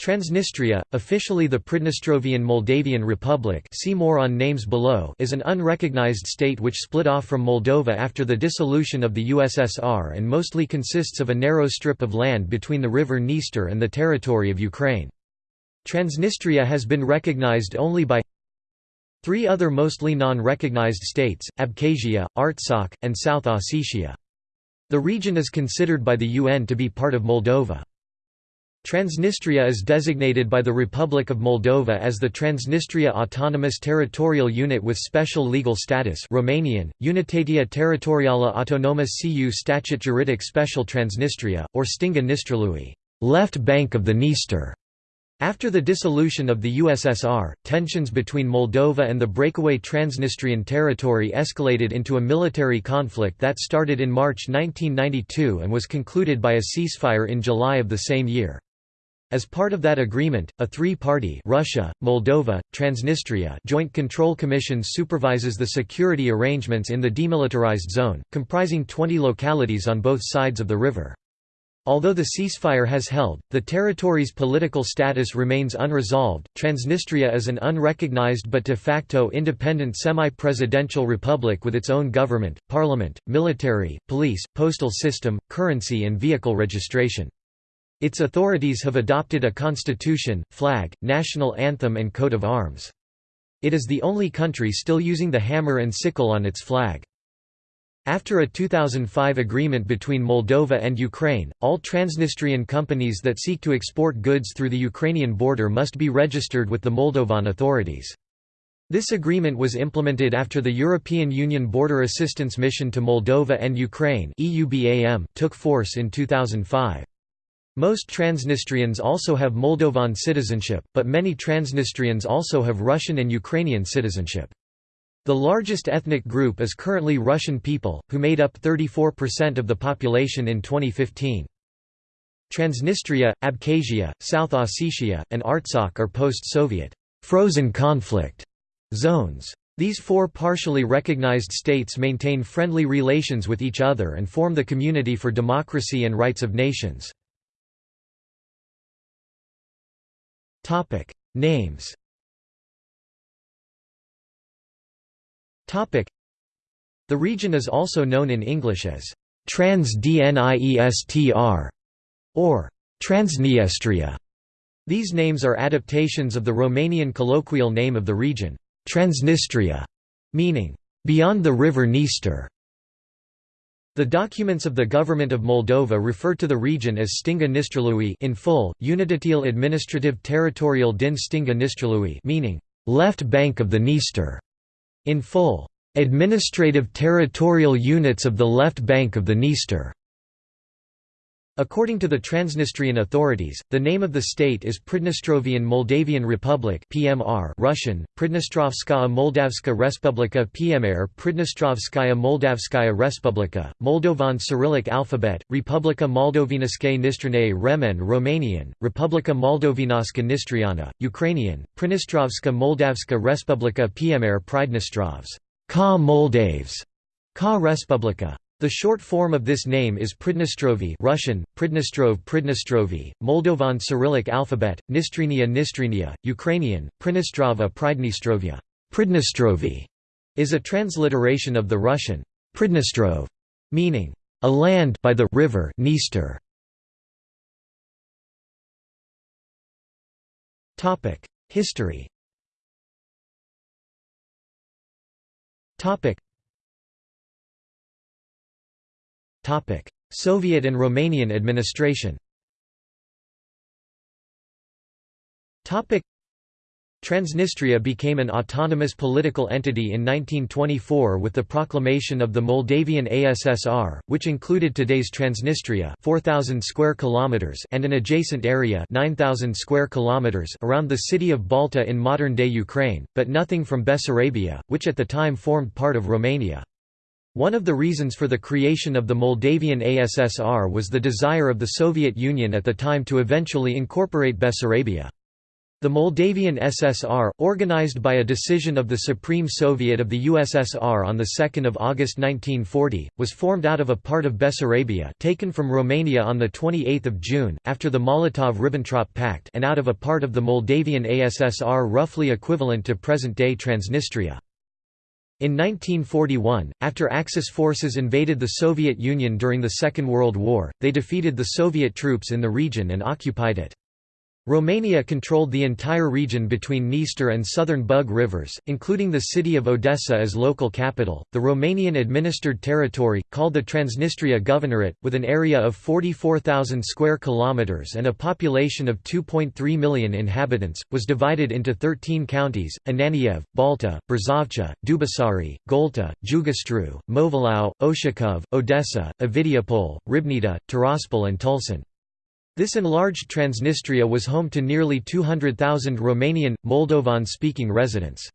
Transnistria, officially the Pridnestrovian Moldavian Republic see more on names below is an unrecognized state which split off from Moldova after the dissolution of the USSR and mostly consists of a narrow strip of land between the river Dniester and the territory of Ukraine. Transnistria has been recognized only by three other mostly non-recognized states, Abkhazia, Artsakh, and South Ossetia. The region is considered by the UN to be part of Moldova. Transnistria is designated by the Republic of Moldova as the Transnistria Autonomous Territorial Unit with Special Legal Status Romanian, Unitatea Teritorială Autonomă cu Statut Juridic Special Transnistria, or Stânga Nistrului left bank of the Dniester". After the dissolution of the USSR, tensions between Moldova and the breakaway Transnistrian territory escalated into a military conflict that started in March 1992 and was concluded by a ceasefire in July of the same year. As part of that agreement, a three-party Russia, Moldova, Transnistria Joint Control Commission supervises the security arrangements in the demilitarized zone, comprising 20 localities on both sides of the river. Although the ceasefire has held, the territory's political status remains unresolved. Transnistria is an unrecognized but de facto independent semi-presidential republic with its own government, parliament, military, police, postal system, currency and vehicle registration. Its authorities have adopted a constitution, flag, national anthem and coat of arms. It is the only country still using the hammer and sickle on its flag. After a 2005 agreement between Moldova and Ukraine, all Transnistrian companies that seek to export goods through the Ukrainian border must be registered with the Moldovan authorities. This agreement was implemented after the European Union Border Assistance Mission to Moldova and Ukraine took force in 2005. Most Transnistrians also have Moldovan citizenship, but many Transnistrians also have Russian and Ukrainian citizenship. The largest ethnic group is currently Russian people, who made up 34% of the population in 2015. Transnistria, Abkhazia, South Ossetia, and Artsakh are post-Soviet frozen conflict zones. These four partially recognized states maintain friendly relations with each other and form the Community for Democracy and Rights of Nations. Topic Names Topic The region is also known in English as Transdniestr or Transniestria. These names are adaptations of the Romanian colloquial name of the region, Transnistria, meaning beyond the river Dniester. The documents of the Government of Moldova refer to the region as Stânga Nistrului in full, Unitatil Administrative Territorial din Stânga Nistrului meaning, left bank of the Dniester, in full, Administrative Territorial Units of the Left Bank of the Dniester. According to the Transnistrian authorities, the name of the state is Pridnestrovian Moldavian Republic (PMR) Russian: Pridnestrovskaya Moldavska Respublika PMR Pridnestrovskaya Moldavskaya Respublika, Moldovan Cyrillic alphabet, Republika Moldovinaske Nistrane Remen Romanian, Republika Moldovinaska Nistriana, Ukrainian, Pridnestrovska Moldavska Respublika PMR Pridnestrovs, Ka Moldaves, Ka Respublika. The short form of this name is Pridnestrovi Russian, Pridnestrov Pridnestrovi, Moldovan Cyrillic alphabet, Nistrinia Nistrinia, Ukrainian, Pridnestrova Pridnestrovia Pridnestrovi is a transliteration of the Russian Pridnestrov, meaning a land by the river Dniester. History Soviet and Romanian administration. Transnistria became an autonomous political entity in 1924 with the proclamation of the Moldavian ASSR, which included today's Transnistria 4,000 square kilometers and an adjacent area 9,000 square kilometers around the city of Balta in modern-day Ukraine, but nothing from Bessarabia, which at the time formed part of Romania. One of the reasons for the creation of the Moldavian ASSR was the desire of the Soviet Union at the time to eventually incorporate Bessarabia. The Moldavian SSR, organized by a decision of the Supreme Soviet of the USSR on 2 August 1940, was formed out of a part of Bessarabia taken from Romania on 28 June, after the Molotov–Ribbentrop Pact and out of a part of the Moldavian ASSR roughly equivalent to present-day Transnistria. In 1941, after Axis forces invaded the Soviet Union during the Second World War, they defeated the Soviet troops in the region and occupied it. Romania controlled the entire region between Dniester and southern Bug rivers, including the city of Odessa as local capital. The Romanian administered territory, called the Transnistria Governorate, with an area of 44,000 square kilometers and a population of 2.3 million inhabitants, was divided into 13 counties: Ananiev, Balta, Brzovcha, Dubasari, Golta, Jugastru, Movilau, Oshakov, Odessa, Ovidiopol, Ribnita, Tiraspol and Tulsan. This enlarged Transnistria was home to nearly 200,000 Romanian, Moldovan-speaking residents.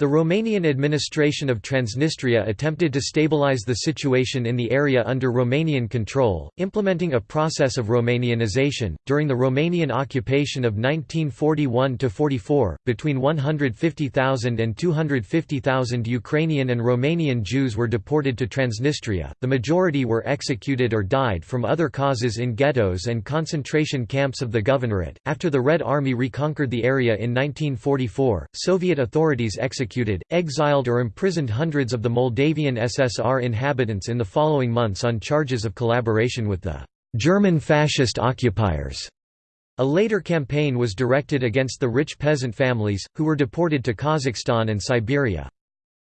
The Romanian administration of Transnistria attempted to stabilize the situation in the area under Romanian control, implementing a process of Romanianization. During the Romanian occupation of 1941 44, between 150,000 and 250,000 Ukrainian and Romanian Jews were deported to Transnistria. The majority were executed or died from other causes in ghettos and concentration camps of the governorate. After the Red Army reconquered the area in 1944, Soviet authorities executed executed, exiled or imprisoned hundreds of the Moldavian SSR inhabitants in the following months on charges of collaboration with the German fascist occupiers. A later campaign was directed against the rich peasant families, who were deported to Kazakhstan and Siberia.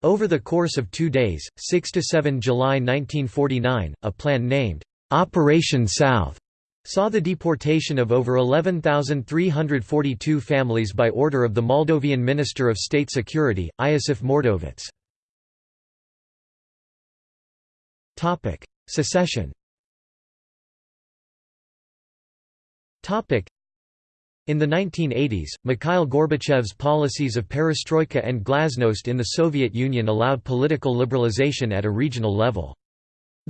Over the course of two days, 6–7 July 1949, a plan named, "'Operation South' saw the deportation of over 11,342 families by order of the Moldovan Minister of State Security, Iosif Mordovets. Secession in the 1980s, Mikhail Gorbachev's policies of perestroika and glasnost in the Soviet Union allowed political liberalization at a regional level.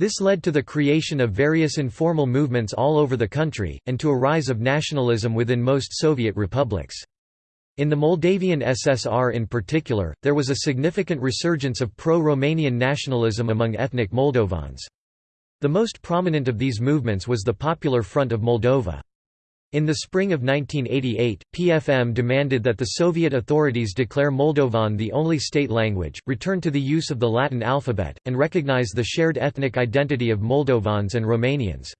This led to the creation of various informal movements all over the country, and to a rise of nationalism within most Soviet republics. In the Moldavian SSR in particular, there was a significant resurgence of pro-Romanian nationalism among ethnic Moldovans. The most prominent of these movements was the Popular Front of Moldova. In the spring of 1988, PFM demanded that the Soviet authorities declare Moldovan the only state language, return to the use of the Latin alphabet, and recognize the shared ethnic identity of Moldovans and Romanians.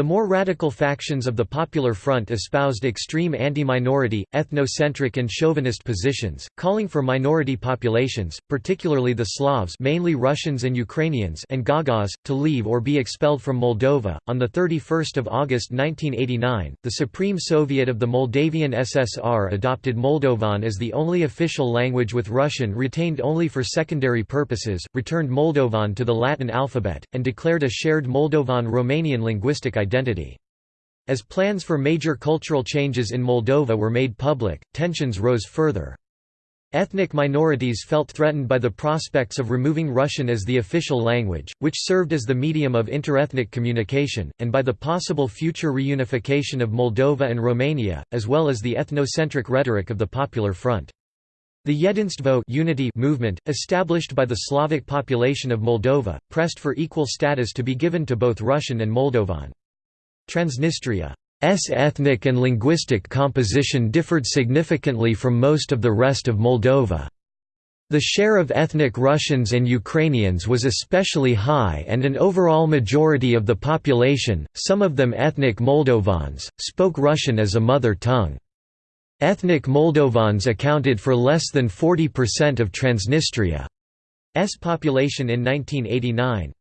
The more radical factions of the Popular Front espoused extreme anti-minority, ethnocentric and chauvinist positions, calling for minority populations, particularly the Slavs mainly Russians and Ukrainians and Gagauz, to leave or be expelled from Moldova. On 31 August 1989, the Supreme Soviet of the Moldavian SSR adopted Moldovan as the only official language with Russian retained only for secondary purposes, returned Moldovan to the Latin alphabet, and declared a shared Moldovan-Romanian linguistic identity. As plans for major cultural changes in Moldova were made public, tensions rose further. Ethnic minorities felt threatened by the prospects of removing Russian as the official language, which served as the medium of interethnic communication, and by the possible future reunification of Moldova and Romania, as well as the ethnocentric rhetoric of the Popular Front. The Jedinstvo unity movement, established by the Slavic population of Moldova, pressed for equal status to be given to both Russian and Moldovan. Transnistria's ethnic and linguistic composition differed significantly from most of the rest of Moldova. The share of ethnic Russians and Ukrainians was especially high and an overall majority of the population, some of them ethnic Moldovans, spoke Russian as a mother tongue. Ethnic Moldovans accounted for less than 40% of Transnistria's population in 1989.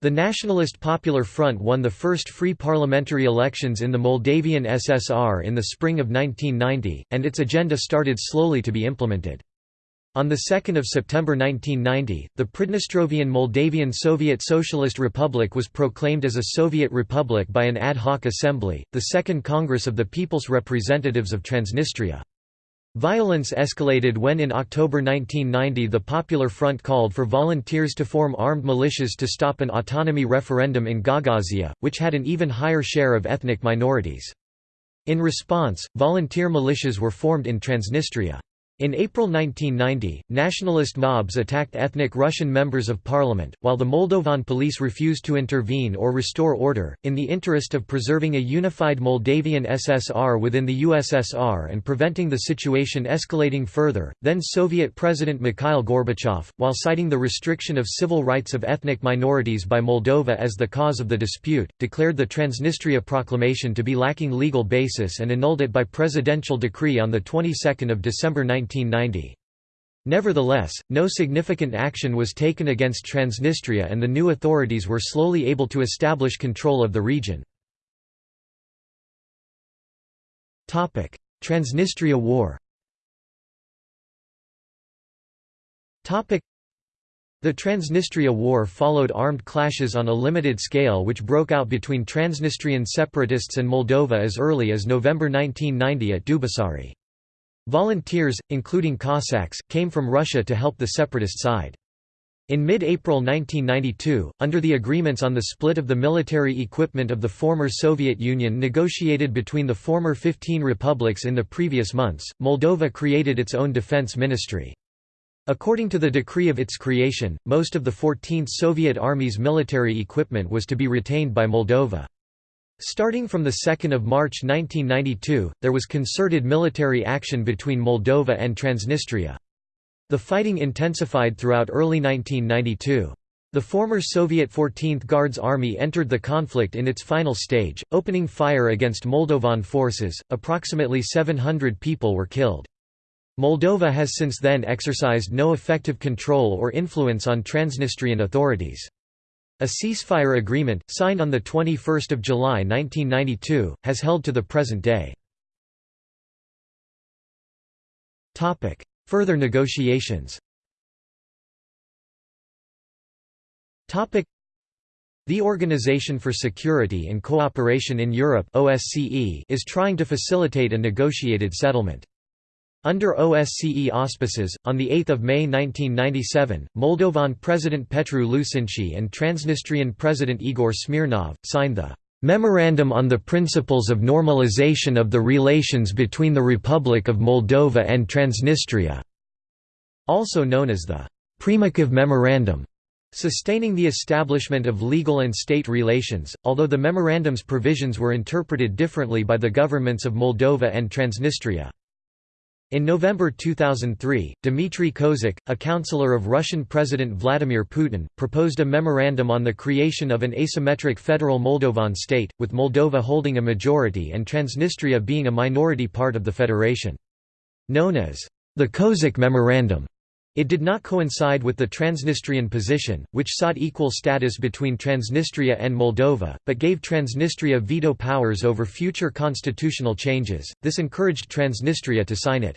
The Nationalist Popular Front won the first free parliamentary elections in the Moldavian SSR in the spring of 1990, and its agenda started slowly to be implemented. On 2 September 1990, the Pridnestrovian Moldavian Soviet Socialist Republic was proclaimed as a Soviet republic by an ad hoc assembly, the Second Congress of the People's Representatives of Transnistria. Violence escalated when in October 1990 the Popular Front called for volunteers to form armed militias to stop an autonomy referendum in Gagauzia, which had an even higher share of ethnic minorities. In response, volunteer militias were formed in Transnistria. In April 1990, nationalist mobs attacked ethnic Russian members of parliament, while the Moldovan police refused to intervene or restore order. In the interest of preserving a unified Moldavian SSR within the USSR and preventing the situation escalating further, then Soviet President Mikhail Gorbachev, while citing the restriction of civil rights of ethnic minorities by Moldova as the cause of the dispute, declared the Transnistria Proclamation to be lacking legal basis and annulled it by presidential decree on the 22nd of December 19 1990. Nevertheless, no significant action was taken against Transnistria and the new authorities were slowly able to establish control of the region. Transnistria War the Transnistria War followed armed clashes on a limited scale which broke out between Transnistrian separatists and Moldova as early as November 1990 at Dubasari. Volunteers, including Cossacks, came from Russia to help the separatist side. In mid-April 1992, under the agreements on the split of the military equipment of the former Soviet Union negotiated between the former 15 republics in the previous months, Moldova created its own defense ministry. According to the decree of its creation, most of the 14th Soviet Army's military equipment was to be retained by Moldova. Starting from 2 March 1992, there was concerted military action between Moldova and Transnistria. The fighting intensified throughout early 1992. The former Soviet 14th Guards Army entered the conflict in its final stage, opening fire against Moldovan forces. Approximately 700 people were killed. Moldova has since then exercised no effective control or influence on Transnistrian authorities. A ceasefire agreement, signed on 21 July 1992, has held to the present day. Further negotiations the Organization for Security and Cooperation in Europe is trying to facilitate a negotiated settlement. Under OSCE auspices, on 8 May 1997, Moldovan President Petru Lucinschi and Transnistrian President Igor Smirnov, signed the "'Memorandum on the Principles of Normalization of the Relations between the Republic of Moldova and Transnistria", also known as the "'Primakov Memorandum' sustaining the establishment of legal and state relations, although the memorandum's provisions were interpreted differently by the governments of Moldova and Transnistria. In November 2003, Dmitry Kozak, a counselor of Russian President Vladimir Putin, proposed a memorandum on the creation of an asymmetric federal Moldovan state, with Moldova holding a majority and Transnistria being a minority part of the federation. Known as the Kozak Memorandum, it did not coincide with the Transnistrian position, which sought equal status between Transnistria and Moldova, but gave Transnistria veto powers over future constitutional changes. This encouraged Transnistria to sign it.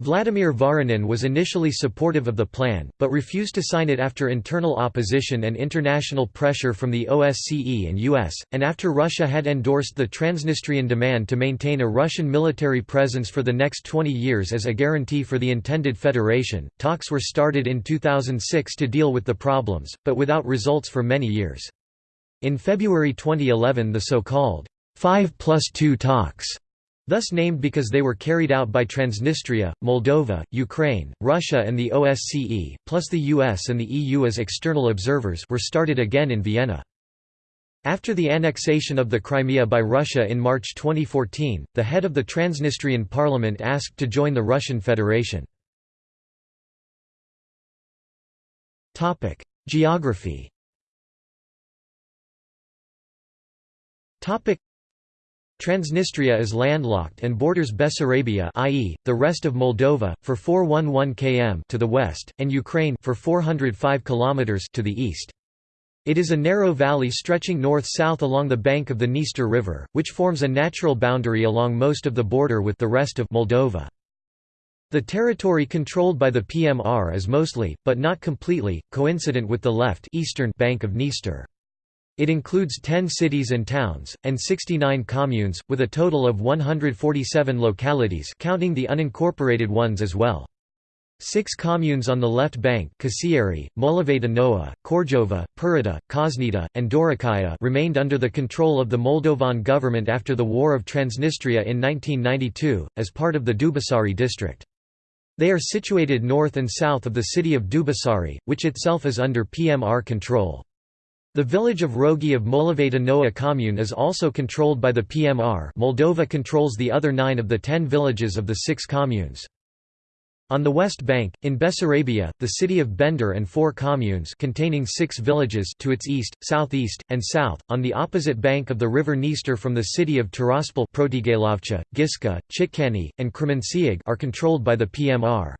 Vladimir Voronin was initially supportive of the plan, but refused to sign it after internal opposition and international pressure from the OSCE and US, and after Russia had endorsed the Transnistrian demand to maintain a Russian military presence for the next 20 years as a guarantee for the intended federation. Talks were started in 2006 to deal with the problems, but without results for many years. In February 2011 the so-called 5 plus 2 talks thus named because they were carried out by Transnistria, Moldova, Ukraine, Russia and the OSCE, plus the US and the EU as external observers were started again in Vienna. After the annexation of the Crimea by Russia in March 2014, the head of the Transnistrian parliament asked to join the Russian Federation. Geography Transnistria is landlocked and borders Bessarabia i.e., the rest of Moldova, for 411 km to the west, and Ukraine for 405 km to the east. It is a narrow valley stretching north-south along the bank of the Dniester River, which forms a natural boundary along most of the border with the rest of Moldova. The territory controlled by the PMR is mostly, but not completely, coincident with the left eastern bank of Dniester. It includes 10 cities and towns, and 69 communes, with a total of 147 localities counting the unincorporated ones as well. Six communes on the left bank Kasieri, Molaveta Noa, Korjova, Purita, and Dorokaya remained under the control of the Moldovan government after the War of Transnistria in 1992, as part of the Dubasari district. They are situated north and south of the city of Dubasari, which itself is under PMR control. The village of Rogi of Molaveta Noa commune is also controlled by the PMR Moldova controls the other nine of the ten villages of the six communes. On the west bank, in Bessarabia, the city of Bender and four communes containing six villages to its east, southeast, and south, on the opposite bank of the river Dniester from the city of Tiraspol Protigailovcha, Giska, Chitkani, and Kremenciag are controlled by the PMR.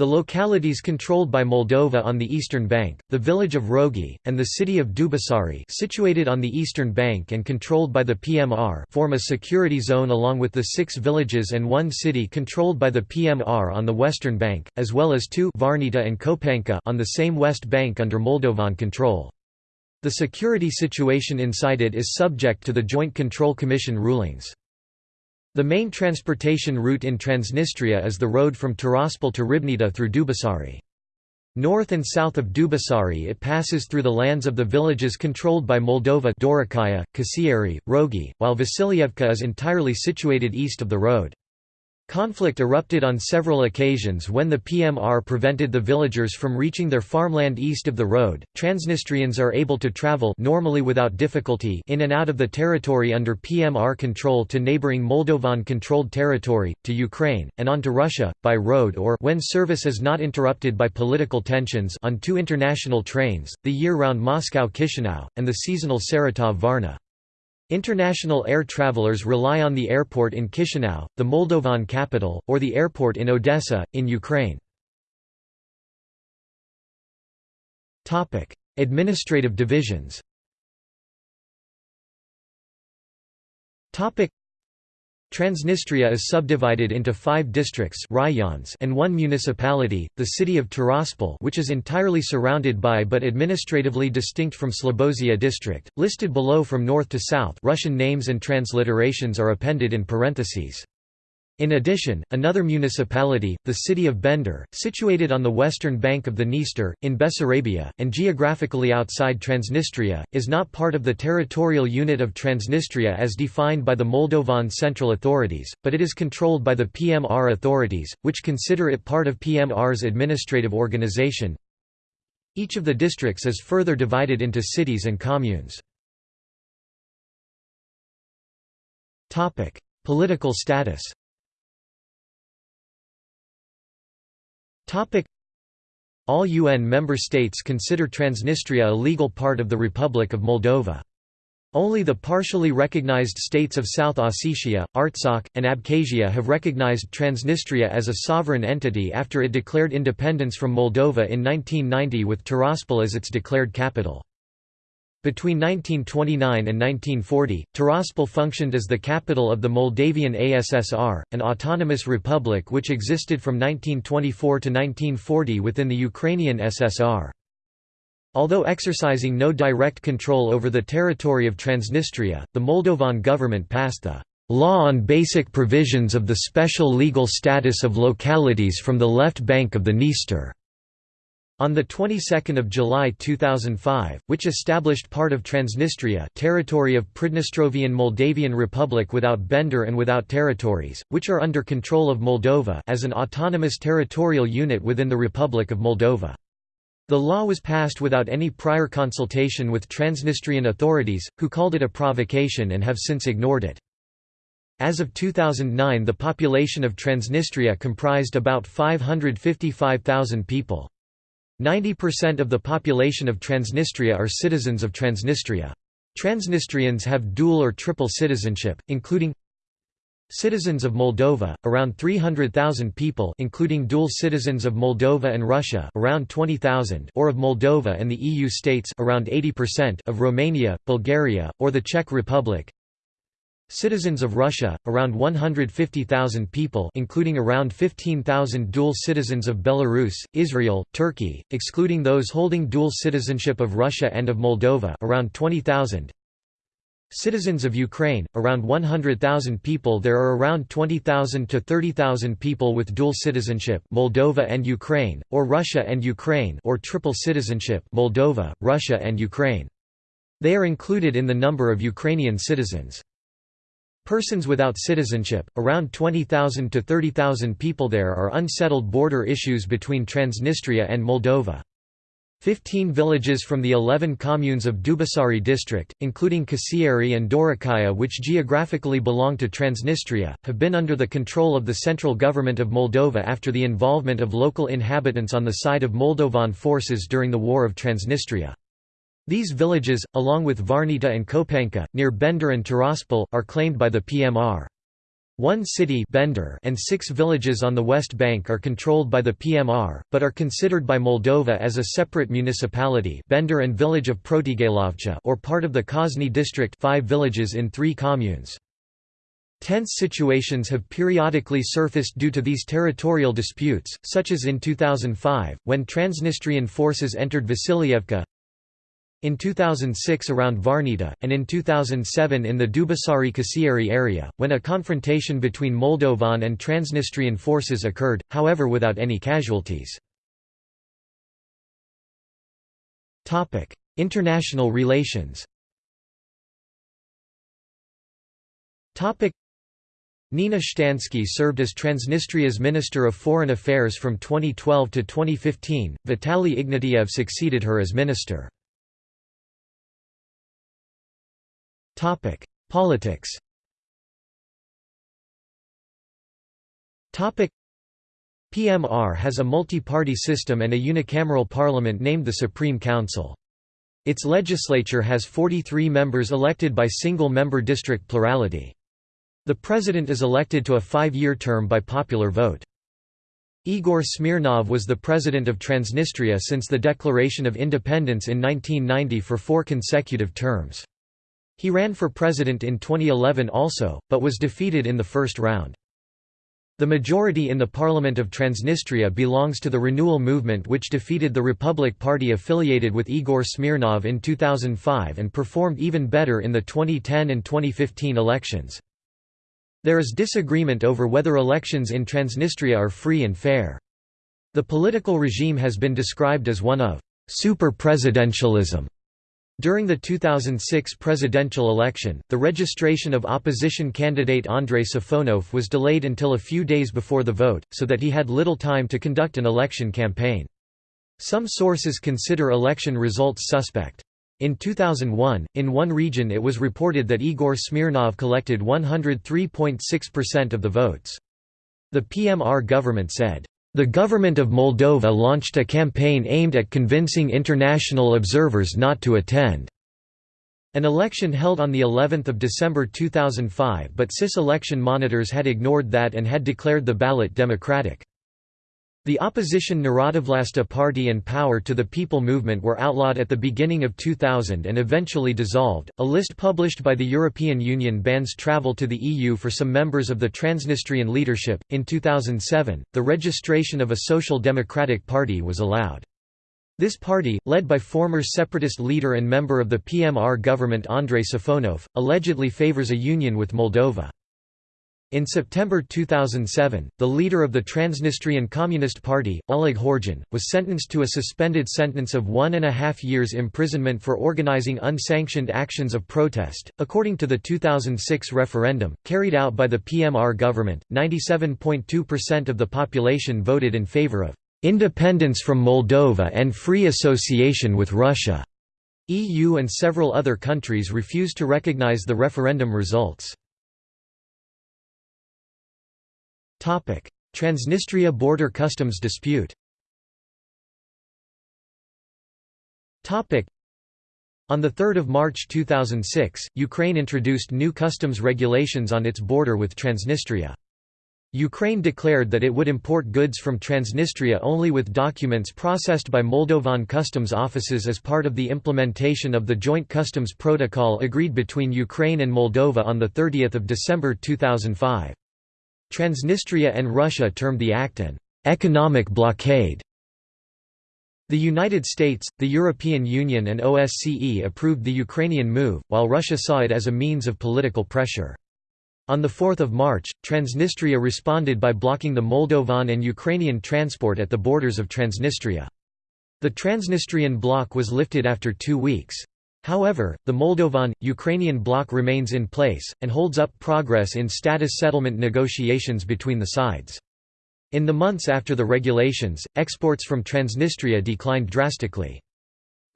The localities controlled by Moldova on the eastern bank, the village of Rogi, and the city of Dubasari situated on the eastern bank and controlled by the PMR form a security zone along with the six villages and one city controlled by the PMR on the western bank, as well as two Varnita and Kopanka on the same west bank under Moldovan control. The security situation inside it is subject to the Joint Control Commission rulings. The main transportation route in Transnistria is the road from Tiraspol to Ribnita through Dubasari. North and south of Dubasari it passes through the lands of the villages controlled by Moldova Dorokaya, Kasieri, Rogi, while Vasilievka is entirely situated east of the road. Conflict erupted on several occasions when the PMR prevented the villagers from reaching their farmland east of the road. Transnistrians are able to travel normally without difficulty in and out of the territory under PMR control to neighboring Moldovan controlled territory, to Ukraine, and on to Russia, by road or when service is not interrupted by political tensions on two international trains, the year-round Moscow-Chisinau, and the seasonal Saratov-Varna. International air travelers rely on the airport in Chisinau, the Moldovan capital, or the airport in Odessa, in Ukraine. Administrative divisions Transnistria is subdivided into five districts rayons and one municipality, the city of Tiraspol which is entirely surrounded by but administratively distinct from Slobozia district, listed below from north to south Russian names and transliterations are appended in parentheses. In addition, another municipality, the city of Bender, situated on the western bank of the Dniester, in Bessarabia, and geographically outside Transnistria, is not part of the territorial unit of Transnistria as defined by the Moldovan central authorities, but it is controlled by the PMR authorities, which consider it part of PMR's administrative organization. Each of the districts is further divided into cities and communes. Political status All UN member states consider Transnistria a legal part of the Republic of Moldova. Only the partially recognized states of South Ossetia, Artsakh, and Abkhazia have recognized Transnistria as a sovereign entity after it declared independence from Moldova in 1990 with Tiraspol as its declared capital. Between 1929 and 1940, Tiraspol functioned as the capital of the Moldavian ASSR, an autonomous republic which existed from 1924 to 1940 within the Ukrainian SSR. Although exercising no direct control over the territory of Transnistria, the Moldovan government passed the Law on Basic Provisions of the Special Legal Status of Localities from the Left Bank of the Dniester on the 22nd of July 2005, which established part of Transnistria, territory of Pridnestrovian Moldavian Republic without Bender and without territories, which are under control of Moldova, as an autonomous territorial unit within the Republic of Moldova. The law was passed without any prior consultation with Transnistrian authorities, who called it a provocation and have since ignored it. As of 2009 the population of Transnistria comprised about 555,000 people. 90% of the population of Transnistria are citizens of Transnistria. Transnistrians have dual or triple citizenship, including Citizens of Moldova, around 300,000 people including dual citizens of Moldova and Russia around 20,000 or of Moldova and the EU states around 80% of Romania, Bulgaria, or the Czech Republic Citizens of Russia, around 150,000 people including around 15,000 dual citizens of Belarus, Israel, Turkey, excluding those holding dual citizenship of Russia and of Moldova around 20,000 Citizens of Ukraine, around 100,000 people There are around 20,000 to 30,000 people with dual citizenship Moldova and Ukraine, or Russia and Ukraine or triple citizenship Moldova, Russia and Ukraine. They are included in the number of Ukrainian citizens. Persons without citizenship, around 20,000 to 30,000 people there are unsettled border issues between Transnistria and Moldova. Fifteen villages from the eleven communes of Dubasari district, including Kasieri and Dorokaya which geographically belong to Transnistria, have been under the control of the central government of Moldova after the involvement of local inhabitants on the side of Moldovan forces during the War of Transnistria. These villages, along with Varnita and Kopenka, near Bender and Tiraspol, are claimed by the PMR. One city Bender and six villages on the West Bank are controlled by the PMR, but are considered by Moldova as a separate municipality Bender and village of or part of the Kosny district five villages in three communes. Tense situations have periodically surfaced due to these territorial disputes, such as in 2005, when Transnistrian forces entered Vasilievka, in 2006 around Varnita, and in 2007 in the Dubasari Kasieri area, when a confrontation between Moldovan and Transnistrian forces occurred, however without any casualties. International relations Nina Shtansky served as Transnistria's Minister of Foreign Affairs from 2012 to 2015, Vitaly Ignatiev succeeded her as minister. Politics Topic: PMR has a multi-party system and a unicameral parliament named the Supreme Council. Its legislature has 43 members elected by single-member district plurality. The president is elected to a five-year term by popular vote. Igor Smirnov was the president of Transnistria since the declaration of independence in 1990 for four consecutive terms. He ran for president in 2011 also, but was defeated in the first round. The majority in the Parliament of Transnistria belongs to the Renewal Movement which defeated the Republic Party affiliated with Igor Smirnov in 2005 and performed even better in the 2010 and 2015 elections. There is disagreement over whether elections in Transnistria are free and fair. The political regime has been described as one of super-presidentialism during the 2006 presidential election, the registration of opposition candidate Andrei Safonov was delayed until a few days before the vote, so that he had little time to conduct an election campaign. Some sources consider election results suspect. In 2001, in one region it was reported that Igor Smirnov collected 103.6% of the votes. The PMR government said, the government of Moldova launched a campaign aimed at convincing international observers not to attend. An election held on the 11th of December 2005 but CIS election monitors had ignored that and had declared the ballot democratic. The opposition Narodovlasta Party and Power to the People movement were outlawed at the beginning of 2000 and eventually dissolved. A list published by the European Union bans travel to the EU for some members of the Transnistrian leadership. In 2007, the registration of a social democratic party was allowed. This party, led by former separatist leader and member of the PMR government Andrei Safonov, allegedly favors a union with Moldova. In September 2007, the leader of the Transnistrian Communist Party, Oleg Khorzhan, was sentenced to a suspended sentence of one and a half years imprisonment for organizing unsanctioned actions of protest. According to the 2006 referendum, carried out by the PMR government, 97.2% of the population voted in favor of independence from Moldova and free association with Russia. EU and several other countries refused to recognize the referendum results. Transnistria border customs dispute on 3 March 2006, Ukraine introduced new customs regulations on its border with Transnistria. Ukraine declared that it would import goods from Transnistria only with documents processed by Moldovan customs offices as part of the implementation of the Joint Customs Protocol agreed between Ukraine and Moldova on 30 December 2005. Transnistria and Russia termed the act an economic blockade. The United States, the European Union and OSCE approved the Ukrainian move, while Russia saw it as a means of political pressure. On 4 March, Transnistria responded by blocking the Moldovan and Ukrainian transport at the borders of Transnistria. The Transnistrian bloc was lifted after two weeks. However, the Moldovan, Ukrainian bloc remains in place, and holds up progress in status settlement negotiations between the sides. In the months after the regulations, exports from Transnistria declined drastically.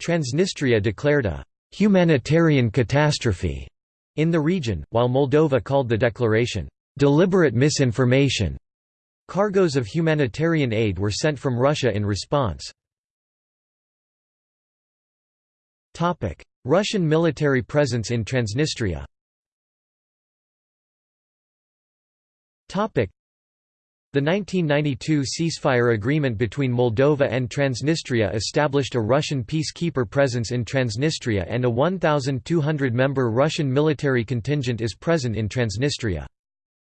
Transnistria declared a «humanitarian catastrophe» in the region, while Moldova called the declaration «deliberate misinformation». Cargoes of humanitarian aid were sent from Russia in response. Russian military presence in Transnistria the 1992 ceasefire agreement between Moldova and Transnistria established a Russian peacekeeper presence in Transnistria and a 1,200-member Russian military contingent is present in Transnistria.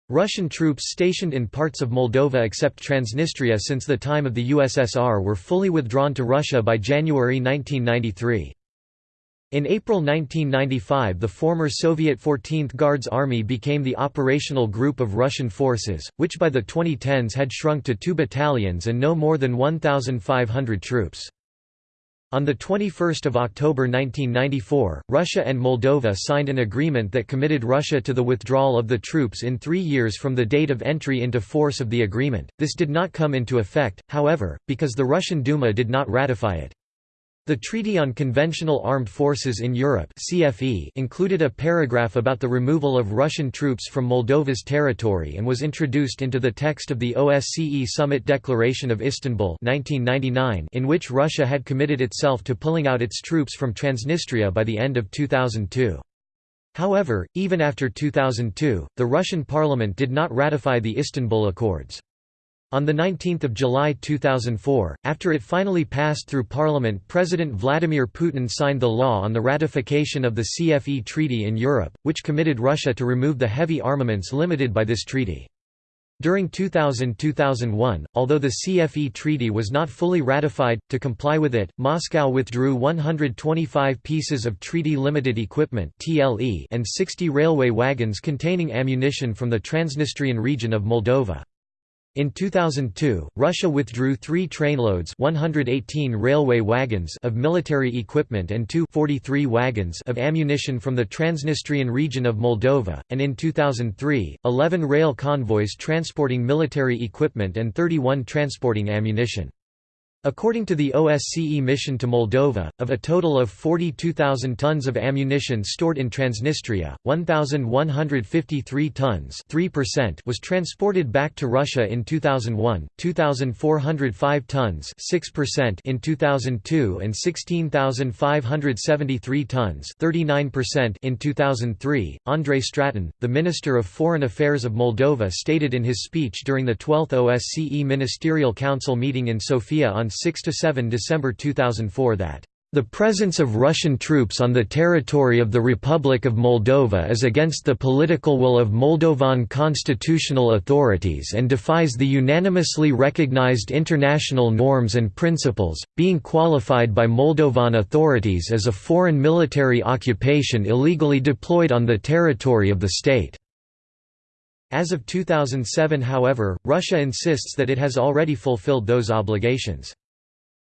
Russian troops stationed in parts of Moldova except Transnistria since the time of the USSR were fully withdrawn to Russia by January 1993. In April 1995 the former Soviet 14th Guards Army became the operational group of Russian forces, which by the 2010s had shrunk to two battalions and no more than 1,500 troops. On 21 October 1994, Russia and Moldova signed an agreement that committed Russia to the withdrawal of the troops in three years from the date of entry into force of the agreement. This did not come into effect, however, because the Russian Duma did not ratify it. The Treaty on Conventional Armed Forces in Europe CFE included a paragraph about the removal of Russian troops from Moldova's territory and was introduced into the text of the OSCE Summit Declaration of Istanbul 1999 in which Russia had committed itself to pulling out its troops from Transnistria by the end of 2002. However, even after 2002, the Russian parliament did not ratify the Istanbul Accords. On 19 July 2004, after it finally passed through parliament President Vladimir Putin signed the law on the ratification of the CFE Treaty in Europe, which committed Russia to remove the heavy armaments limited by this treaty. During 2000–2001, although the CFE treaty was not fully ratified, to comply with it, Moscow withdrew 125 pieces of treaty-limited equipment and 60 railway wagons containing ammunition from the Transnistrian region of Moldova. In 2002, Russia withdrew three trainloads 118 railway wagons of military equipment and two 43 wagons of ammunition from the Transnistrian region of Moldova, and in 2003, 11 rail convoys transporting military equipment and 31 transporting ammunition. According to the OSCE mission to Moldova, of a total of 42,000 tons of ammunition stored in Transnistria, 1,153 tons was transported back to Russia in 2001, 2,405 tons in 2002 and 16,573 tons in 2003. Andrei Stratan, the Minister of Foreign Affairs of Moldova stated in his speech during the 12th OSCE Ministerial Council meeting in Sofia on 6–7 December 2004 that the presence of Russian troops on the territory of the Republic of Moldova is against the political will of Moldovan constitutional authorities and defies the unanimously recognized international norms and principles, being qualified by Moldovan authorities as a foreign military occupation illegally deployed on the territory of the state. As of 2007 however, Russia insists that it has already fulfilled those obligations.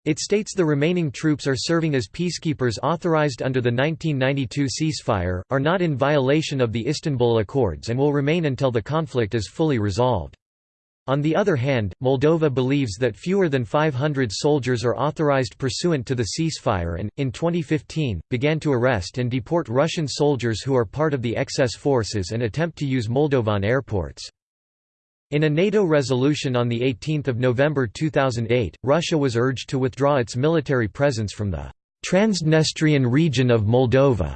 It states the remaining troops are serving as peacekeepers authorized under the 1992 ceasefire, are not in violation of the Istanbul Accords and will remain until the conflict is fully resolved. On the other hand, Moldova believes that fewer than 500 soldiers are authorized pursuant to the ceasefire and, in 2015, began to arrest and deport Russian soldiers who are part of the excess forces and attempt to use Moldovan airports. In a NATO resolution on 18 November 2008, Russia was urged to withdraw its military presence from the Transnistrian region of Moldova.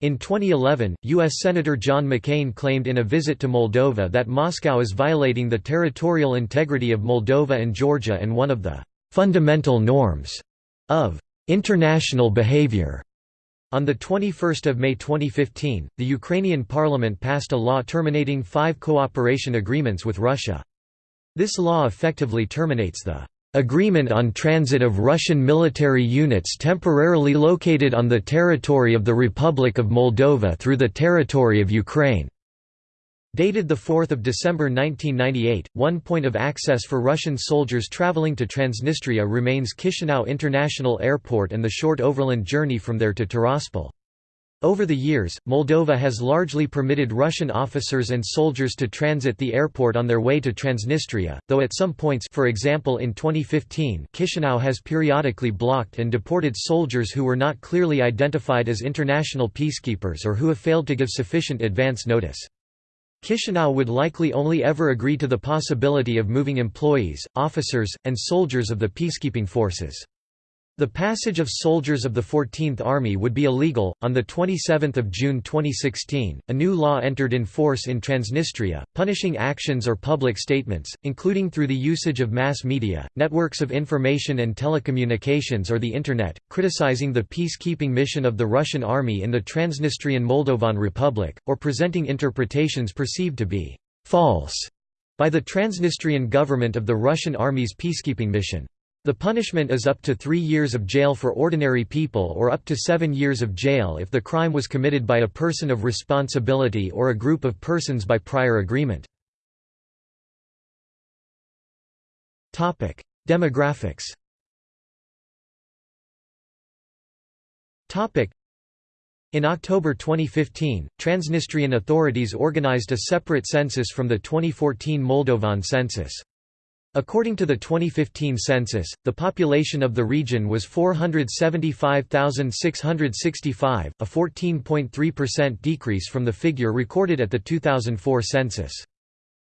In 2011, U.S. Senator John McCain claimed in a visit to Moldova that Moscow is violating the territorial integrity of Moldova and Georgia and one of the fundamental norms of international behavior. On 21 May 2015, the Ukrainian parliament passed a law terminating five cooperation agreements with Russia. This law effectively terminates the Agreement on transit of Russian military units temporarily located on the territory of the Republic of Moldova through the territory of Ukraine. Dated 4 December 1998, one point of access for Russian soldiers traveling to Transnistria remains Chisinau International Airport and the short overland journey from there to Tiraspol. Over the years, Moldova has largely permitted Russian officers and soldiers to transit the airport on their way to Transnistria, though at some points for example in 2015 Chisinau has periodically blocked and deported soldiers who were not clearly identified as international peacekeepers or who have failed to give sufficient advance notice. Chisinau would likely only ever agree to the possibility of moving employees, officers, and soldiers of the peacekeeping forces. The passage of soldiers of the 14th Army would be illegal. On the 27th of June 2016, a new law entered in force in Transnistria, punishing actions or public statements, including through the usage of mass media, networks of information and telecommunications or the internet, criticizing the peacekeeping mission of the Russian army in the Transnistrian Moldovan Republic, or presenting interpretations perceived to be false by the Transnistrian government of the Russian army's peacekeeping mission. The punishment is up to three years of jail for ordinary people or up to seven years of jail if the crime was committed by a person of responsibility or a group of persons by prior agreement. Demographics in October 2015, Transnistrian authorities organized a separate census from the 2014 Moldovan census. According to the 2015 census, the population of the region was 475,665, a 14.3% decrease from the figure recorded at the 2004 census.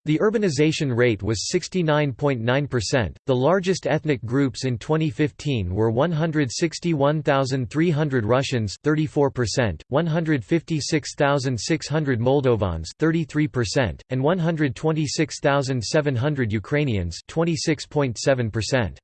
The urbanization rate was 69.9%. The largest ethnic groups in 2015 were 161,300 Russians, 34%, 156,600 Moldovans, 33%, and 126,700 Ukrainians, 26.7%.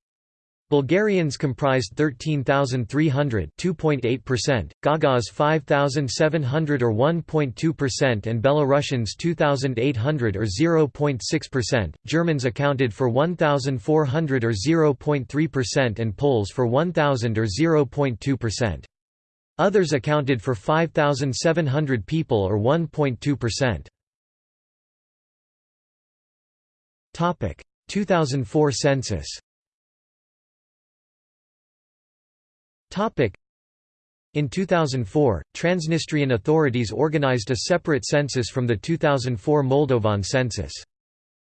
Bulgarians comprised 13,300 2.8%, Gagauz 5,700 or 1.2% and Belarusians 2,800 or 0.6%, Germans accounted for 1,400 or 0.3% and Poles for 1,000 or 0.2%. Others accounted for 5,700 people or 1.2%. 2004 census In 2004, Transnistrian authorities organized a separate census from the 2004 Moldovan census.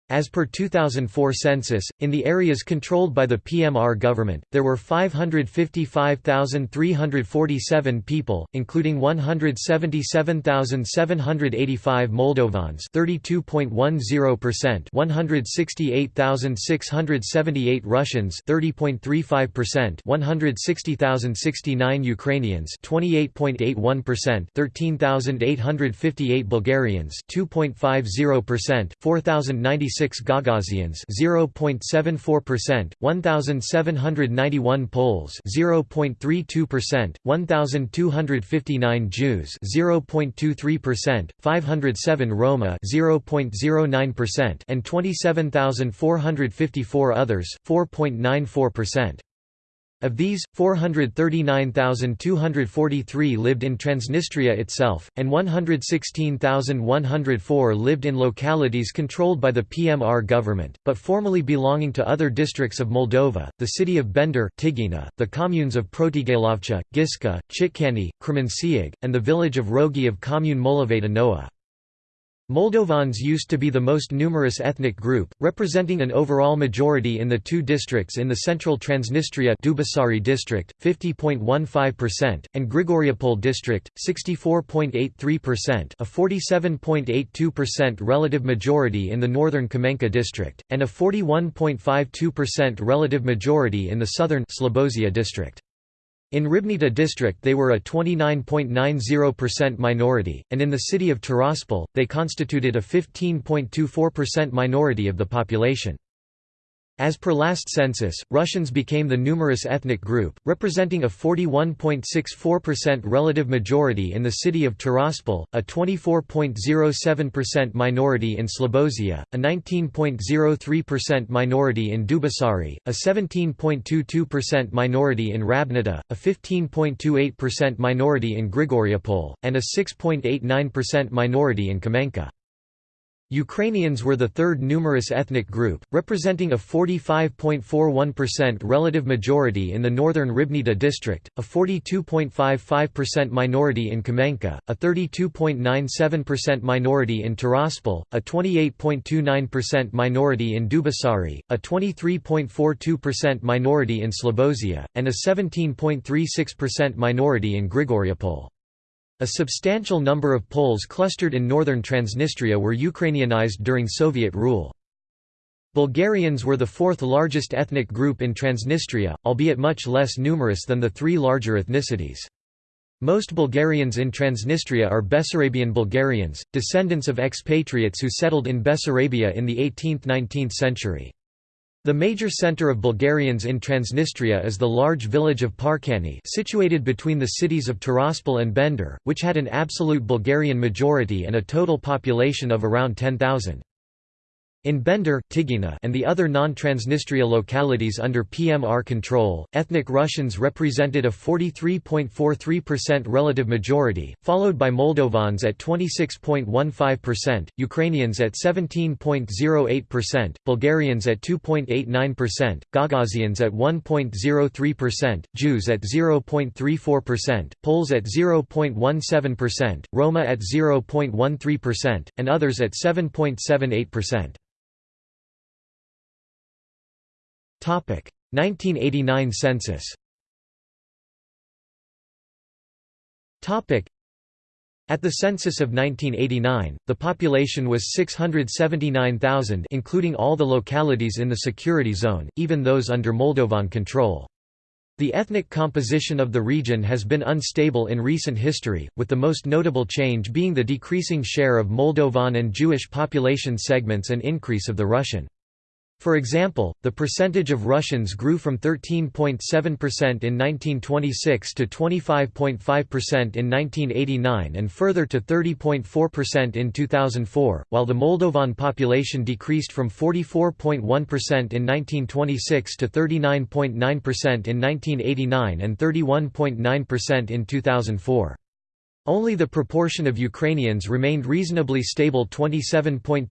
As per 2004 census, in the areas controlled by the PMR government, there were 555,347 people, including 177,785 Moldovans 32.10%, 168,678 Russians 30.35%, 160,069 Ukrainians 28.81%, 13,858 Bulgarians 2.50%, 4,096 6 Gagauzians 0.74%, 1791 Poles 0.32%, 1259 Jews 0.23%, 507 Roma 0.09% and 27454 others 4.94%. Of these, 439,243 lived in Transnistria itself, and 116,104 lived in localities controlled by the PMR government, but formally belonging to other districts of Moldova, the city of Bender Tigina, the communes of Protigailovcha, Giska, Chitkani, Cremenciug, and the village of Rogi of commune Molovata Nouă. Moldovans used to be the most numerous ethnic group, representing an overall majority in the two districts in the central Transnistria Dubasari district, 50.15%, and Grigoriopol district, 64.83% a 47.82% relative majority in the northern Kamenka district, and a 41.52% relative majority in the southern Slobozia district. In Ribnita district they were a 29.90% minority, and in the city of Tiraspol, they constituted a 15.24% minority of the population. As per last census, Russians became the numerous ethnic group, representing a 41.64% relative majority in the city of Tiraspol, a 24.07% minority in Slobozia, a 19.03% minority in Dubasari, a 17.22% minority in Ribnita, a 15.28% minority in Grigoriopol, and a 6.89% minority in Kamenka. Ukrainians were the third numerous ethnic group, representing a 45.41% relative majority in the northern Ribnita district, a 42.55% minority in Kamenka, a 32.97% minority in Tiraspol, a 28.29% minority in Dubasari, a 23.42% minority in Slobozia, and a 17.36% minority in Grigoriopol. A substantial number of Poles clustered in northern Transnistria were Ukrainianized during Soviet rule. Bulgarians were the fourth largest ethnic group in Transnistria, albeit much less numerous than the three larger ethnicities. Most Bulgarians in Transnistria are Bessarabian Bulgarians, descendants of expatriates who settled in Bessarabia in the 18th–19th century. The major center of Bulgarians in Transnistria is the large village of Parkani situated between the cities of Tiraspol and Bender, which had an absolute Bulgarian majority and a total population of around 10,000. In Bender, Tigina and the other non-Transnistria localities under PMR control, ethnic Russians represented a 43.43% relative majority, followed by Moldovans at 26.15%, Ukrainians at 17.08%, Bulgarians at 2.89%, Gagauzans at 1.03%, Jews at 0.34%, Poles at 0.17%, Roma at 0.13%, and others at 7.78%. 1989 census at the census of 1989, the population was 679,000 including all the localities in the security zone, even those under Moldovan control. The ethnic composition of the region has been unstable in recent history, with the most notable change being the decreasing share of Moldovan and Jewish population segments and increase of the Russian. For example, the percentage of Russians grew from 13.7% in 1926 to 25.5% in 1989 and further to 30.4% in 2004, while the Moldovan population decreased from 44.1% in 1926 to 39.9% in 1989 and 31.9% in 2004. Only the proportion of Ukrainians remained reasonably stable 27.2%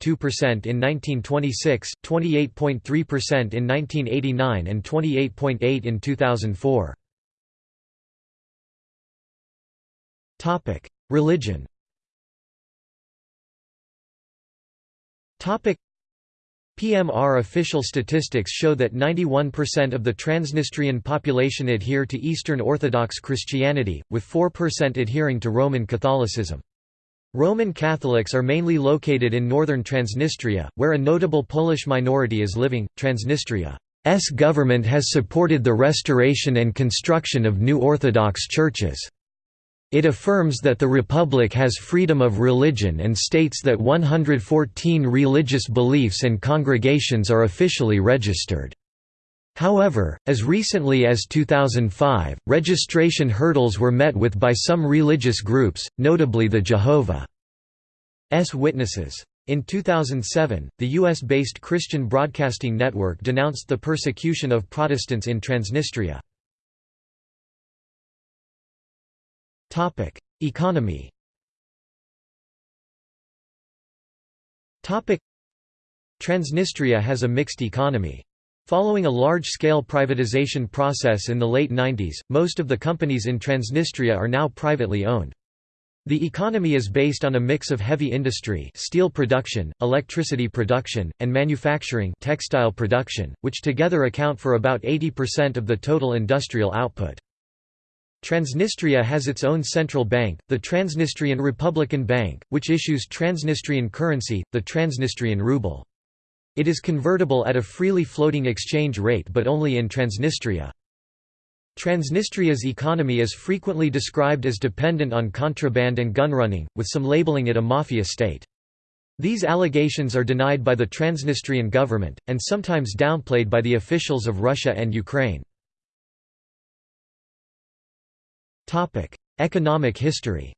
in 1926, 28.3% in 1989 and 28.8 in 2004. Religion PMR official statistics show that 91% of the Transnistrian population adhere to Eastern Orthodox Christianity, with 4% adhering to Roman Catholicism. Roman Catholics are mainly located in northern Transnistria, where a notable Polish minority is living. Transnistria's government has supported the restoration and construction of new Orthodox churches. It affirms that the Republic has freedom of religion and states that 114 religious beliefs and congregations are officially registered. However, as recently as 2005, registration hurdles were met with by some religious groups, notably the Jehovah's Witnesses. In 2007, the US-based Christian Broadcasting Network denounced the persecution of Protestants in Transnistria. Economy Transnistria has a mixed economy. Following a large-scale privatization process in the late 90s, most of the companies in Transnistria are now privately owned. The economy is based on a mix of heavy industry steel production, electricity production, and manufacturing textile production, which together account for about 80% of the total industrial output. Transnistria has its own central bank, the Transnistrian Republican Bank, which issues Transnistrian currency, the Transnistrian ruble. It is convertible at a freely floating exchange rate but only in Transnistria. Transnistria's economy is frequently described as dependent on contraband and gunrunning, with some labeling it a mafia state. These allegations are denied by the Transnistrian government, and sometimes downplayed by the officials of Russia and Ukraine. Economic history.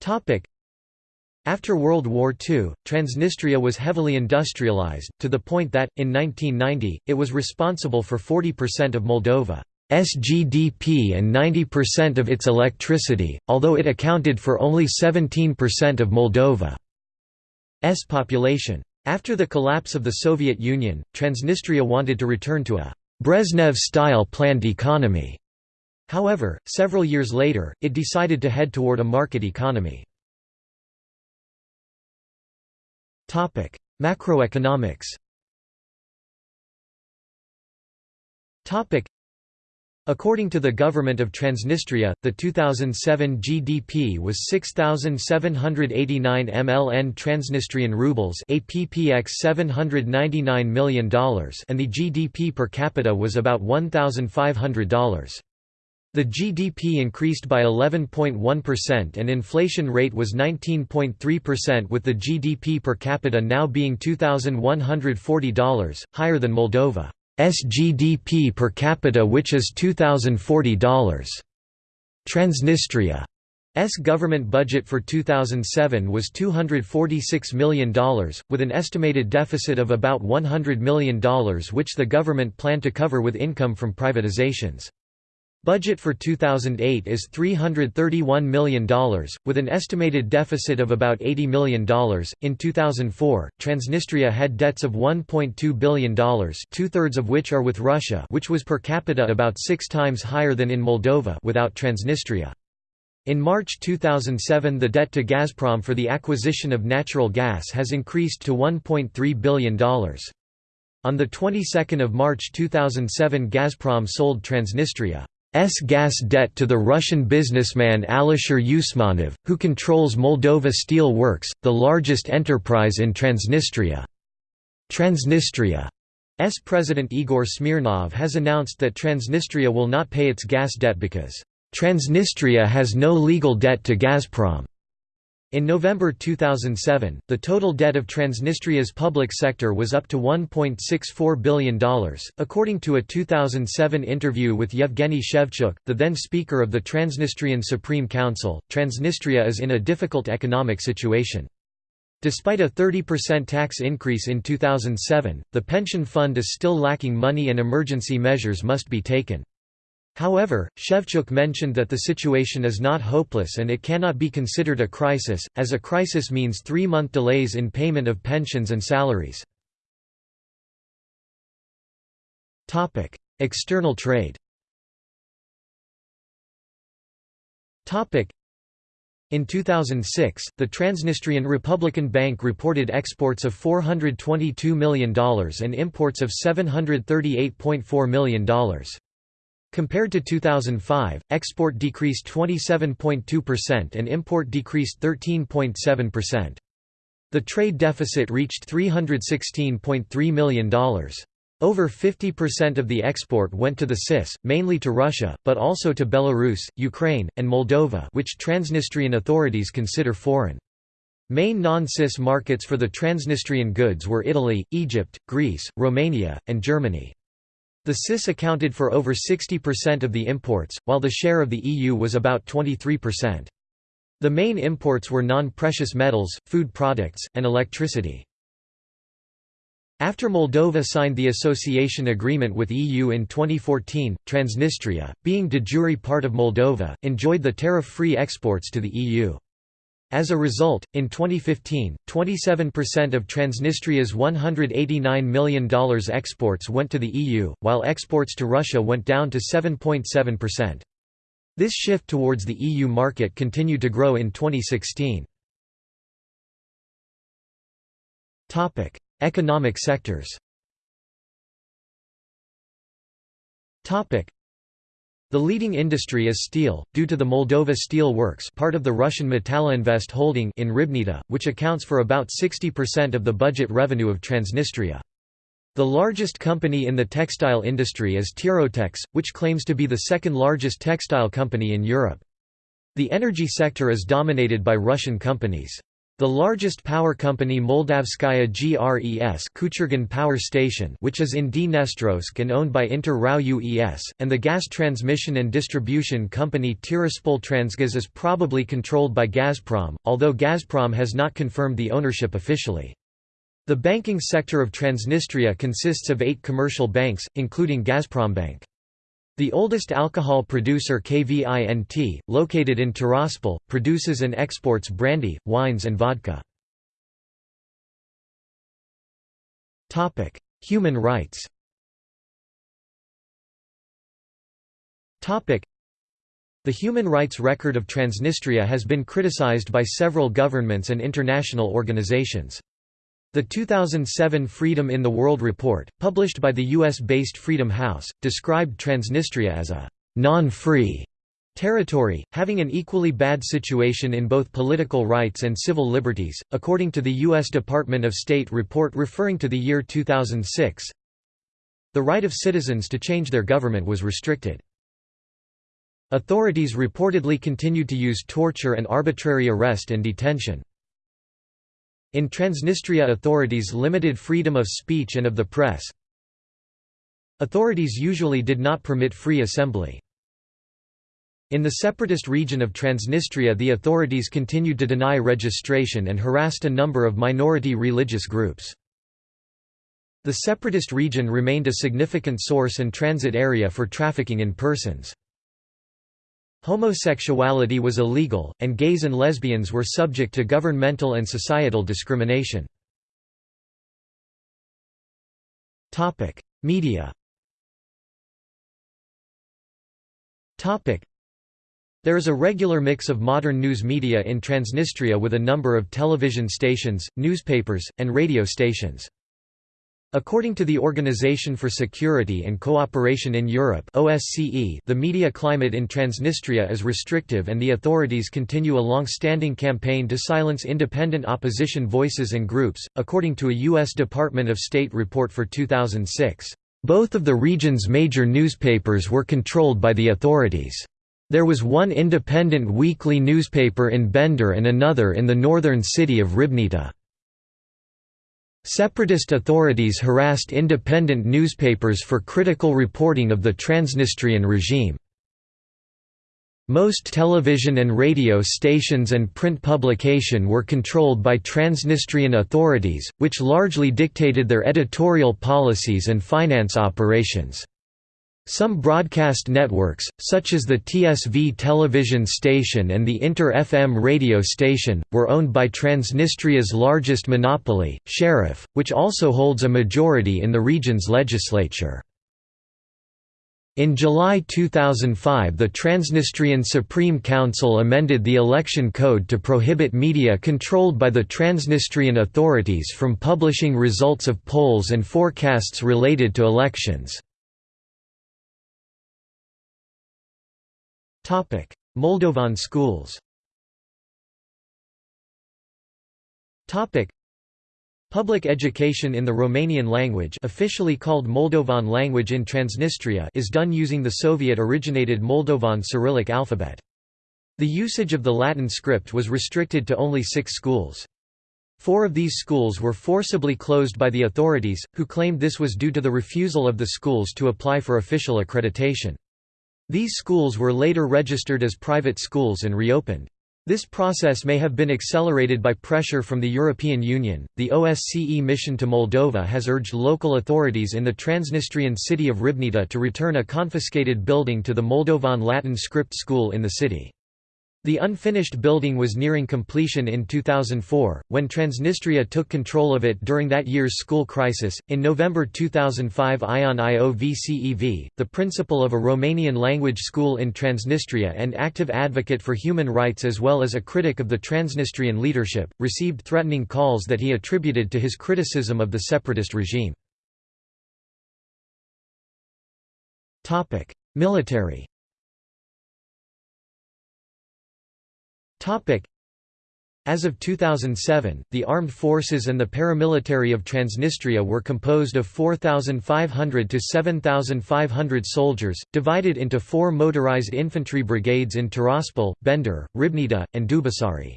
Topic: after World War II, Transnistria was heavily industrialized, to the point that, in 1990, it was responsible for 40% of Moldova's GDP and 90% of its electricity, although it accounted for only 17% of Moldova's population. After the collapse of the Soviet Union, Transnistria wanted to return to a Brezhnev-style planned economy. However, several years later, it decided to head toward a market economy. Topic: Macroeconomics. Topic: According to the government of Transnistria, the 2007 GDP was 6789 MLN Transnistrian rubles, APPX $799 million, and the GDP per capita was about $1500. The GDP increased by 11.1% and inflation rate was 19.3% with the GDP per capita now being $2,140, higher than Moldova's GDP per capita which is $2,040. Transnistria's government budget for 2007 was $246 million, with an estimated deficit of about $100 million which the government planned to cover with income from privatizations. Budget for 2008 is $331 million, with an estimated deficit of about $80 million. In 2004, Transnistria had debts of $1.2 billion, two thirds of which are with Russia, which was per capita about six times higher than in Moldova without Transnistria. In March 2007 the debt to Gazprom for the acquisition of natural gas has increased to $1.3 billion. On the 22nd of March 2007 Gazprom sold Transnistria gas debt to the Russian businessman Alisher Usmanov, who controls Moldova Steel Works, the largest enterprise in Transnistria. Transnistria's President Igor Smirnov has announced that Transnistria will not pay its gas debt because, "...Transnistria has no legal debt to Gazprom." In November 2007, the total debt of Transnistria's public sector was up to $1.64 billion. According to a 2007 interview with Yevgeny Shevchuk, the then Speaker of the Transnistrian Supreme Council, Transnistria is in a difficult economic situation. Despite a 30% tax increase in 2007, the pension fund is still lacking money and emergency measures must be taken. However, Shevchuk mentioned that the situation is not hopeless and it cannot be considered a crisis, as a crisis means three-month delays in payment of pensions and salaries. External trade in 2006, the Transnistrian Republican Bank reported exports of $422 million and imports of $738.4 million. Compared to 2005, export decreased 27.2% and import decreased 13.7%. The trade deficit reached $316.3 million. Over 50% of the export went to the CIS, mainly to Russia, but also to Belarus, Ukraine, and Moldova which Transnistrian authorities consider foreign. Main non-CIS markets for the Transnistrian goods were Italy, Egypt, Greece, Romania, and Germany. The CIS accounted for over 60% of the imports, while the share of the EU was about 23%. The main imports were non-precious metals, food products, and electricity. After Moldova signed the association agreement with EU in 2014, Transnistria, being de jure part of Moldova, enjoyed the tariff-free exports to the EU. As a result, in 2015, 27% of Transnistria's $189 million exports went to the EU, while exports to Russia went down to 7.7%. This shift towards the EU market continued to grow in 2016. Economic sectors the leading industry is steel, due to the Moldova Steel Works part of the Russian Metalloinvest holding in Ribnita, which accounts for about 60% of the budget revenue of Transnistria. The largest company in the textile industry is Tirotex, which claims to be the second largest textile company in Europe. The energy sector is dominated by Russian companies. The largest power company Moldavskaya GRES Kuchurgan Power Station which is in Dnestrovsk and owned by Inter RAO UES, and the gas transmission and distribution company Tiraspol Transgaz is probably controlled by Gazprom, although Gazprom has not confirmed the ownership officially. The banking sector of Transnistria consists of eight commercial banks, including Gazprombank. The oldest alcohol producer KVINT, located in Tiraspol, produces and exports brandy, wines and vodka. Human rights The human rights record of Transnistria has been criticized by several governments and international organizations. The 2007 Freedom in the World report, published by the US-based Freedom House, described Transnistria as a non-free territory, having an equally bad situation in both political rights and civil liberties, according to the U.S. Department of State report referring to the year 2006. The right of citizens to change their government was restricted. Authorities reportedly continued to use torture and arbitrary arrest and detention. In Transnistria authorities limited freedom of speech and of the press. Authorities usually did not permit free assembly. In the separatist region of Transnistria the authorities continued to deny registration and harassed a number of minority religious groups. The separatist region remained a significant source and transit area for trafficking in persons. Homosexuality was illegal, and gays and lesbians were subject to governmental and societal discrimination. Media There is a regular mix of modern news media in Transnistria with a number of television stations, newspapers, and radio stations. According to the Organization for Security and Cooperation in Europe OSCE, the media climate in Transnistria is restrictive and the authorities continue a long-standing campaign to silence independent opposition voices and groups, according to a U.S. Department of State report for 2006. Both of the region's major newspapers were controlled by the authorities. There was one independent weekly newspaper in Bender and another in the northern city of Ribnita. Separatist authorities harassed independent newspapers for critical reporting of the Transnistrian regime. Most television and radio stations and print publication were controlled by Transnistrian authorities, which largely dictated their editorial policies and finance operations. Some broadcast networks, such as the TSV television station and the Inter-FM radio station, were owned by Transnistria's largest monopoly, Sheriff, which also holds a majority in the region's legislature. In July 2005 the Transnistrian Supreme Council amended the election code to prohibit media controlled by the Transnistrian authorities from publishing results of polls and forecasts related to elections. Moldovan schools Topic: Public education in the Romanian language officially called Moldovan language in Transnistria is done using the Soviet-originated Moldovan Cyrillic alphabet. The usage of the Latin script was restricted to only six schools. Four of these schools were forcibly closed by the authorities, who claimed this was due to the refusal of the schools to apply for official accreditation. These schools were later registered as private schools and reopened. This process may have been accelerated by pressure from the European Union. The OSCE mission to Moldova has urged local authorities in the Transnistrian city of Ribnita to return a confiscated building to the Moldovan Latin script school in the city. The unfinished building was nearing completion in 2004, when Transnistria took control of it during that year's school crisis. In November 2005, Ion Iovcev, the principal of a Romanian language school in Transnistria and active advocate for human rights as well as a critic of the Transnistrian leadership, received threatening calls that he attributed to his criticism of the separatist regime. Military As of 2007, the armed forces and the paramilitary of Transnistria were composed of 4,500 to 7,500 soldiers, divided into four motorized infantry brigades in Tiraspol, Bender, Ribnita, and Dubasari.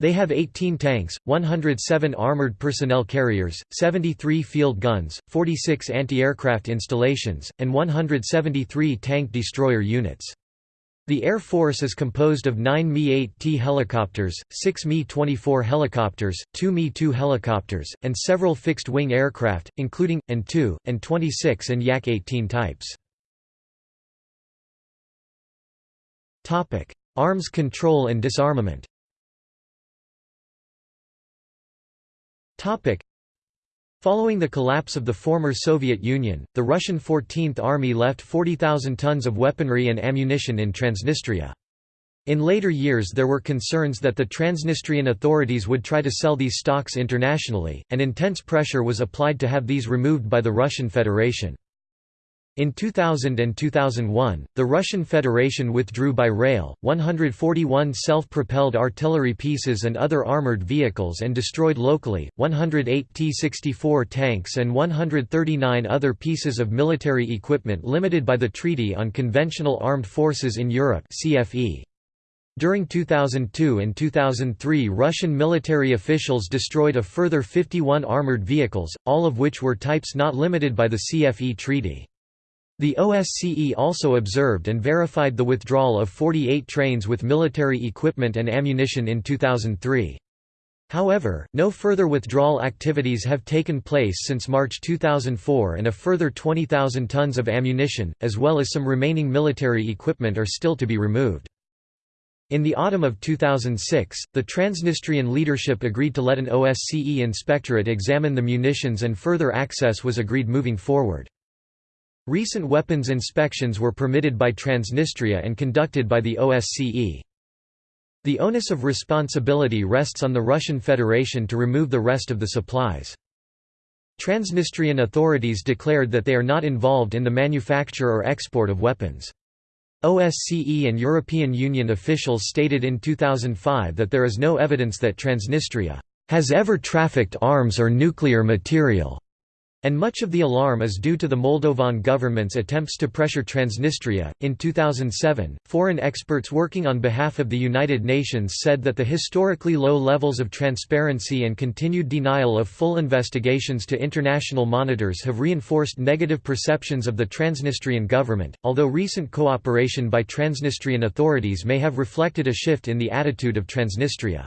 They have 18 tanks, 107 armored personnel carriers, 73 field guns, 46 anti-aircraft installations, and 173 tank destroyer units. The Air Force is composed of 9 Mi-8T helicopters, 6 Mi-24 helicopters, 2 Mi-2 helicopters, and several fixed-wing aircraft, including, An-2, An-26 and Yak-18 types. Arms control and disarmament Following the collapse of the former Soviet Union, the Russian 14th Army left 40,000 tons of weaponry and ammunition in Transnistria. In later years there were concerns that the Transnistrian authorities would try to sell these stocks internationally, and intense pressure was applied to have these removed by the Russian Federation. In 2000 and 2001, the Russian Federation withdrew by rail, 141 self-propelled artillery pieces and other armored vehicles and destroyed locally, 108 T-64 tanks and 139 other pieces of military equipment limited by the Treaty on Conventional Armed Forces in Europe CFE. During 2002 and 2003 Russian military officials destroyed a further 51 armored vehicles, all of which were types not limited by the CFE treaty. The OSCE also observed and verified the withdrawal of 48 trains with military equipment and ammunition in 2003. However, no further withdrawal activities have taken place since March 2004 and a further 20,000 tons of ammunition, as well as some remaining military equipment are still to be removed. In the autumn of 2006, the Transnistrian leadership agreed to let an OSCE inspectorate examine the munitions and further access was agreed moving forward. Recent weapons inspections were permitted by Transnistria and conducted by the OSCE. The onus of responsibility rests on the Russian Federation to remove the rest of the supplies. Transnistrian authorities declared that they are not involved in the manufacture or export of weapons. OSCE and European Union officials stated in 2005 that there is no evidence that Transnistria has ever trafficked arms or nuclear material. And much of the alarm is due to the Moldovan government's attempts to pressure Transnistria. In 2007, foreign experts working on behalf of the United Nations said that the historically low levels of transparency and continued denial of full investigations to international monitors have reinforced negative perceptions of the Transnistrian government, although recent cooperation by Transnistrian authorities may have reflected a shift in the attitude of Transnistria.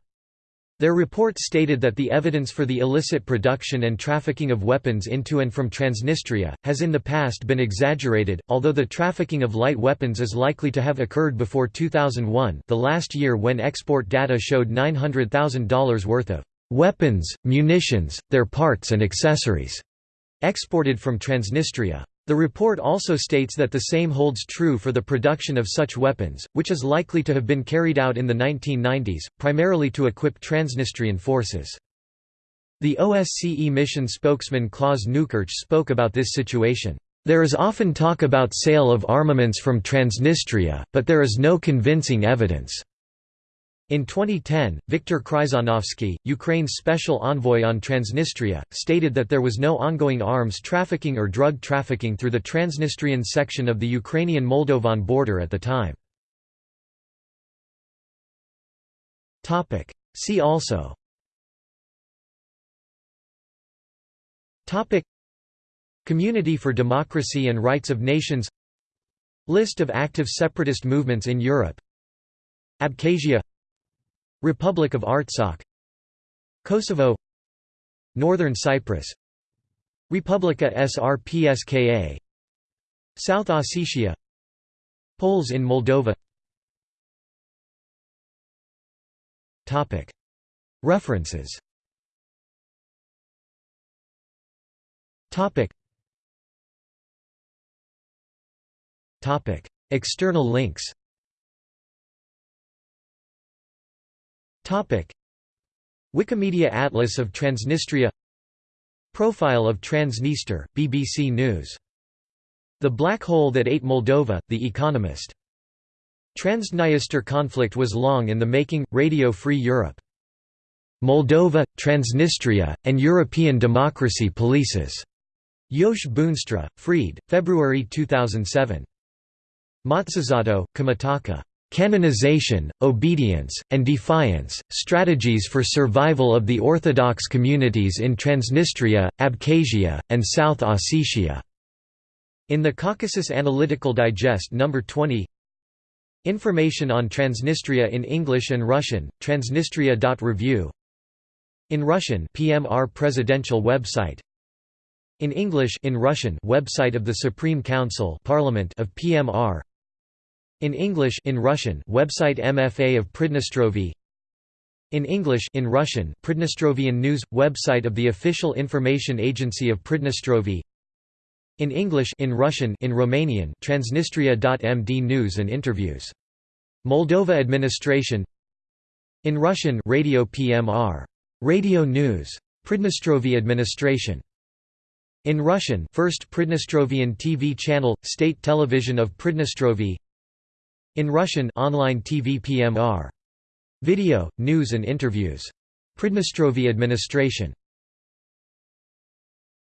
Their report stated that the evidence for the illicit production and trafficking of weapons into and from Transnistria, has in the past been exaggerated, although the trafficking of light weapons is likely to have occurred before 2001 the last year when export data showed $900,000 worth of "...weapons, munitions, their parts and accessories," exported from Transnistria. The report also states that the same holds true for the production of such weapons, which is likely to have been carried out in the 1990s, primarily to equip Transnistrian forces. The OSCE mission spokesman Klaus Neukirch spoke about this situation. There is often talk about sale of armaments from Transnistria, but there is no convincing evidence. In 2010, Viktor Kryzhanovsky, Ukraine's special envoy on Transnistria, stated that there was no ongoing arms trafficking or drug trafficking through the Transnistrian section of the Ukrainian-Moldovan border at the time. See also Community for Democracy and Rights of Nations List of active separatist movements in Europe Abkhazia Republic of Artsakh Kosovo Northern Cyprus Republika Srpska South Ossetia Poles in Moldova. References. External links Wikimedia Atlas of Transnistria Profile of Transnistria, BBC News. The Black Hole That Ate Moldova, The Economist. Transdniester conflict was long in the making, Radio Free Europe Moldova, Transnistria, and European Democracy Polices. Yosh Boonstra, Freed, February 2007. Matsuzato, Kimitaka. Canonization, Obedience, and Defiance, Strategies for Survival of the Orthodox Communities in Transnistria, Abkhazia, and South Ossetia. In the Caucasus Analytical Digest No. 20 Information on Transnistria in English and Russian, transnistria.review In Russian PMR presidential website In English in Russian website of the Supreme Council Parliament of PMR in English in Russian website MFA of Pridnestrovie in English in Russian Pridnestrovian News website of the official information agency of Pridnestrovie in English in Russian in Romanian Transnistria.md news and interviews. Moldova administration. In Russian Radio PMR Radio News. Pridnestrovie administration. In Russian First Pridnestrovian TV channel State Television of Pridnestrovie in Russian online TV PMR. Video, news and interviews. Pridnestrovie administration